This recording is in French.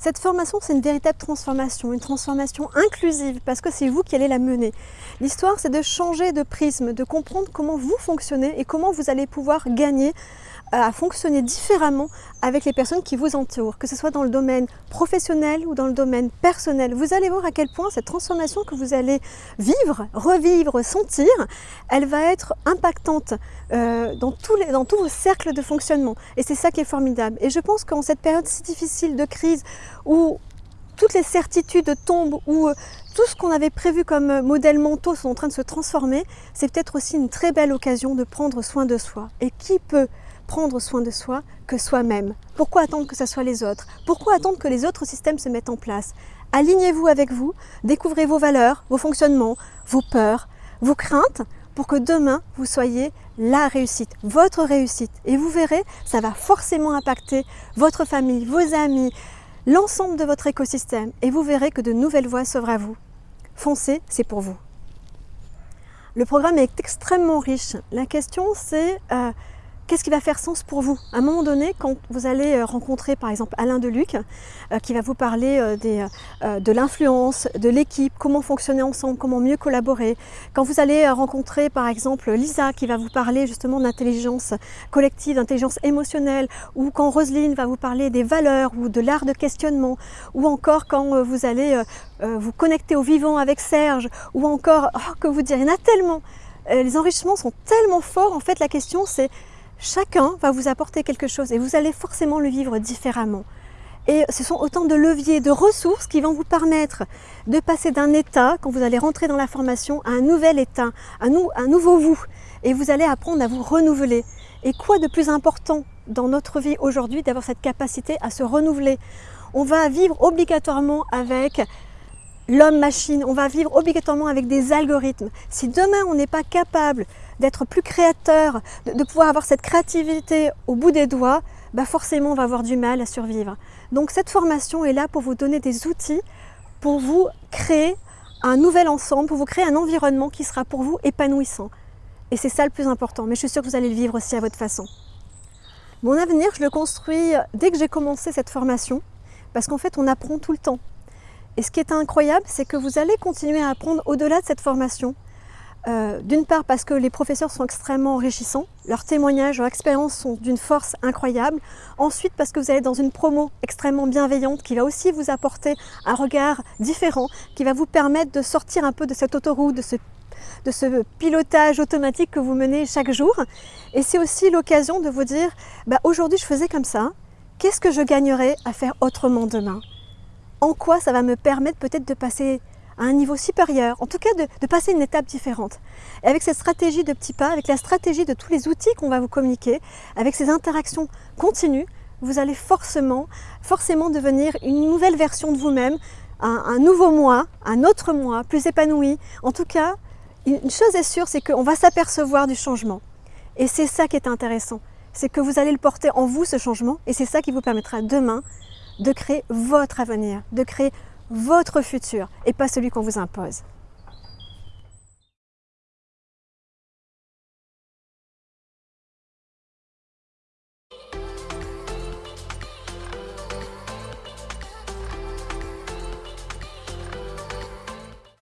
Cette formation, c'est une véritable transformation, une transformation inclusive, parce que c'est vous qui allez la mener. L'histoire, c'est de changer de prisme, de comprendre comment vous fonctionnez et comment vous allez pouvoir gagner à fonctionner différemment avec les personnes qui vous entourent, que ce soit dans le domaine professionnel ou dans le domaine personnel. Vous allez voir à quel point cette transformation que vous allez vivre, revivre, sentir, elle va être impactante euh, dans, tous les, dans tous vos cercles de fonctionnement. Et c'est ça qui est formidable. Et je pense qu'en cette période si difficile de crise où toutes les certitudes tombent, où euh, tout ce qu'on avait prévu comme modèles mentaux sont en train de se transformer, c'est peut-être aussi une très belle occasion de prendre soin de soi. Et qui peut prendre soin de soi que soi-même. Pourquoi attendre que ce soit les autres? Pourquoi attendre que les autres systèmes se mettent en place? Alignez-vous avec vous, découvrez vos valeurs, vos fonctionnements, vos peurs, vos craintes, pour que demain, vous soyez la réussite, votre réussite. Et vous verrez, ça va forcément impacter votre famille, vos amis, l'ensemble de votre écosystème. Et vous verrez que de nouvelles voies s'ouvrent à vous. Foncez, c'est pour vous. Le programme est extrêmement riche. La question, c'est euh, qu'est-ce qui va faire sens pour vous À un moment donné, quand vous allez euh, rencontrer par exemple Alain Deluc, euh, qui va vous parler euh, des, de l'influence, de l'équipe, comment fonctionner ensemble, comment mieux collaborer. Quand vous allez rencontrer par exemple Lisa, qui va vous parler justement d'intelligence collective, d'intelligence émotionnelle, ou quand Roselyne va vous parler des valeurs ou de l'art de questionnement, ou encore quand vous allez vous connecter au vivant avec Serge, ou encore, oh, que vous dire, il y en a tellement les enrichissements sont tellement forts, en fait la question c'est Chacun va vous apporter quelque chose et vous allez forcément le vivre différemment. Et ce sont autant de leviers, de ressources qui vont vous permettre de passer d'un état, quand vous allez rentrer dans la formation, à un nouvel état, un, nouveau vous. Et vous allez apprendre à vous renouveler. Et quoi de plus important dans notre vie aujourd'hui d'avoir cette capacité à se renouveler? On va vivre obligatoirement avec l'homme-machine, on va vivre obligatoirement avec des algorithmes. Si demain on n'est pas capable d'être plus créateur, de, pouvoir avoir cette créativité au bout des doigts, bah forcément on va avoir du mal à survivre. Donc cette formation est là pour vous donner des outils pour vous créer un nouvel ensemble, pour vous créer un environnement qui sera pour vous épanouissant. Et c'est ça le plus important, mais je suis sûre que vous allez le vivre aussi à votre façon. Mon avenir, je le construis dès que j'ai commencé cette formation, parce qu'en fait on apprend tout le temps. Et ce qui est incroyable, c'est que vous allez continuer à apprendre au-delà de cette formation. Euh, d'une part parce que les professeurs sont extrêmement enrichissants, leurs témoignages, leurs expériences sont d'une force incroyable. Ensuite parce que vous allez dans une promo extrêmement bienveillante qui va aussi vous apporter un regard différent, qui va vous permettre de sortir un peu de cette autoroute, de ce, pilotage automatique que vous menez chaque jour. Et c'est aussi l'occasion de vous dire, bah, aujourd'hui je faisais comme ça, qu'est-ce que je gagnerais à faire autrement demain? En quoi ça va me permettre peut-être de passer à un niveau supérieur, en tout cas de, passer une étape différente. Et avec cette stratégie de petits pas, avec la stratégie de tous les outils qu'on va vous communiquer, avec ces interactions continues, vous allez forcément, forcément devenir une nouvelle version de vous-même, un, un, nouveau moi, un autre moi, plus épanoui. En tout cas, une chose est sûre, c'est qu'on va s'apercevoir du changement. Et c'est ça qui est intéressant, c'est que vous allez le porter en vous, ce changement, et c'est ça qui vous permettra demain de créer votre avenir, de créer votre futur et pas celui qu'on vous impose.